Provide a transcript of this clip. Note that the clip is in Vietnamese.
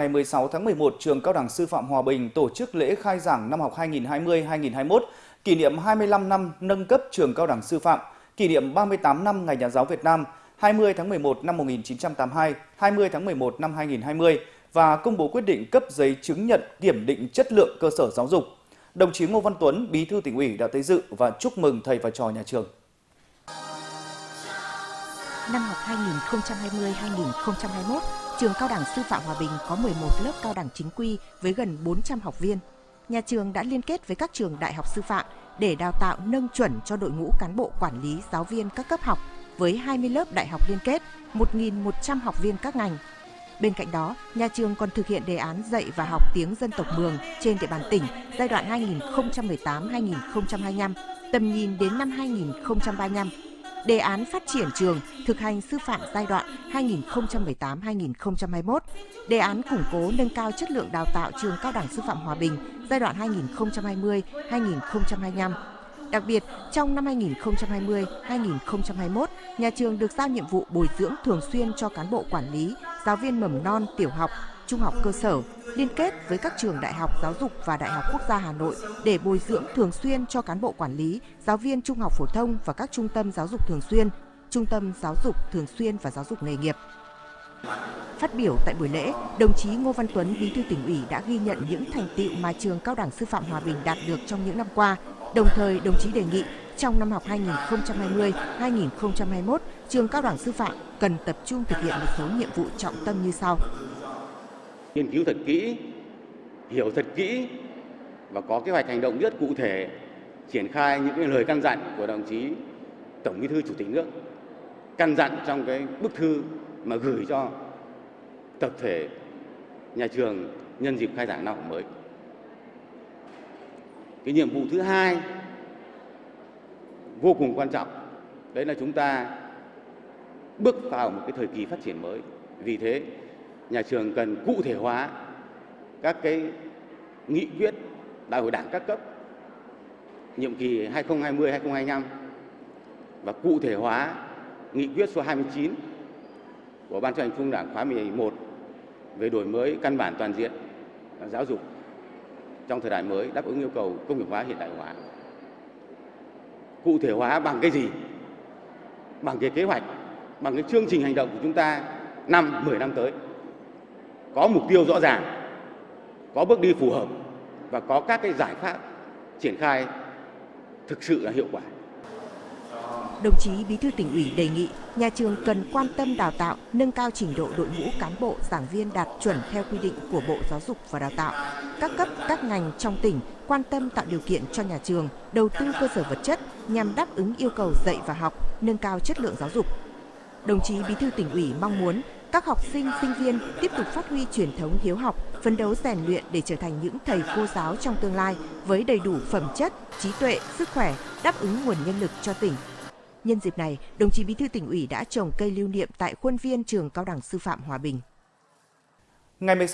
ngày 16 tháng 11, trường Cao đẳng Sư phạm Hòa Bình tổ chức lễ khai giảng năm học 2020-2021, kỷ niệm 25 năm nâng cấp trường Cao đẳng Sư phạm, kỷ niệm 38 năm Ngày Nhà giáo Việt Nam, 20 tháng 11 năm 1982, 20 tháng 11 năm 2020 và công bố quyết định cấp giấy chứng nhận kiểm định chất lượng cơ sở giáo dục. Đồng chí Ngô Văn Tuấn, Bí thư tỉnh ủy đã tới dự và chúc mừng thầy và trò nhà trường. Năm học 2020-2021, trường Cao đẳng Sư phạm Hòa Bình có 11 lớp cao đẳng chính quy với gần 400 học viên. Nhà trường đã liên kết với các trường đại học sư phạm để đào tạo nâng chuẩn cho đội ngũ cán bộ quản lý giáo viên các cấp học với 20 lớp đại học liên kết, 1.100 học viên các ngành. Bên cạnh đó, nhà trường còn thực hiện đề án dạy và học tiếng dân tộc Mường trên địa bàn tỉnh giai đoạn 2018-2025, tầm nhìn đến năm 2035 đề án phát triển trường thực hành sư phạm giai đoạn 2018-2021, đề án củng cố nâng cao chất lượng đào tạo trường cao đẳng sư phạm Hòa Bình giai đoạn 2020-2025. Đặc biệt, trong năm 2020-2021, nhà trường được giao nhiệm vụ bồi dưỡng thường xuyên cho cán bộ quản lý, giáo viên mầm non, tiểu học, trung học cơ sở, liên kết với các trường đại học giáo dục và Đại học Quốc gia Hà Nội để bồi dưỡng thường xuyên cho cán bộ quản lý, giáo viên trung học phổ thông và các trung tâm giáo dục thường xuyên, trung tâm giáo dục thường xuyên và giáo dục nghề nghiệp. Phát biểu tại buổi lễ, đồng chí Ngô Văn Tuấn, Bí thư tỉnh ủy đã ghi nhận những thành tựu mà trường Cao đẳng Sư phạm Hòa Bình đạt được trong những năm qua. Đồng thời, đồng chí đề nghị trong năm học 2020-2021, trường Cao đẳng Sư phạm cần tập trung thực hiện một số nhiệm vụ trọng tâm như sau nghiên cứu thật kỹ, hiểu thật kỹ và có kế hoạch hành động rất cụ thể triển khai những cái lời căn dặn của đồng chí Tổng Bí thư Chủ tịch nước căn dặn trong cái bức thư mà gửi cho tập thể nhà trường nhân dịp khai giảng năm học mới. Cái nhiệm vụ thứ hai vô cùng quan trọng đấy là chúng ta bước vào một cái thời kỳ phát triển mới. Vì thế nhà trường cần cụ thể hóa các cái nghị quyết đại hội đảng các cấp nhiệm kỳ 2020-2025 và cụ thể hóa nghị quyết số 29 của Ban chấp hành Trung ương Đảng khóa 11 về đổi mới căn bản toàn diện giáo dục trong thời đại mới đáp ứng yêu cầu công nghiệp hóa hiện đại hóa. Cụ thể hóa bằng cái gì? Bằng cái kế hoạch, bằng cái chương trình hành động của chúng ta năm 10 năm tới có mục tiêu rõ ràng, có bước đi phù hợp và có các cái giải pháp triển khai thực sự là hiệu quả. Đồng chí Bí thư tỉnh ủy đề nghị nhà trường cần quan tâm đào tạo, nâng cao trình độ đội ngũ cán bộ, giảng viên đạt chuẩn theo quy định của Bộ Giáo dục và Đào tạo. Các cấp, các ngành trong tỉnh quan tâm tạo điều kiện cho nhà trường đầu tư cơ sở vật chất nhằm đáp ứng yêu cầu dạy và học, nâng cao chất lượng giáo dục. Đồng chí Bí thư tỉnh ủy mong muốn các học sinh, sinh viên tiếp tục phát huy truyền thống hiếu học, phấn đấu rèn luyện để trở thành những thầy cô giáo trong tương lai với đầy đủ phẩm chất, trí tuệ, sức khỏe, đáp ứng nguồn nhân lực cho tỉnh. Nhân dịp này, đồng chí Bí thư tỉnh ủy đã trồng cây lưu niệm tại khuôn viên trường Cao đẳng Sư phạm Hòa Bình. Ngày 16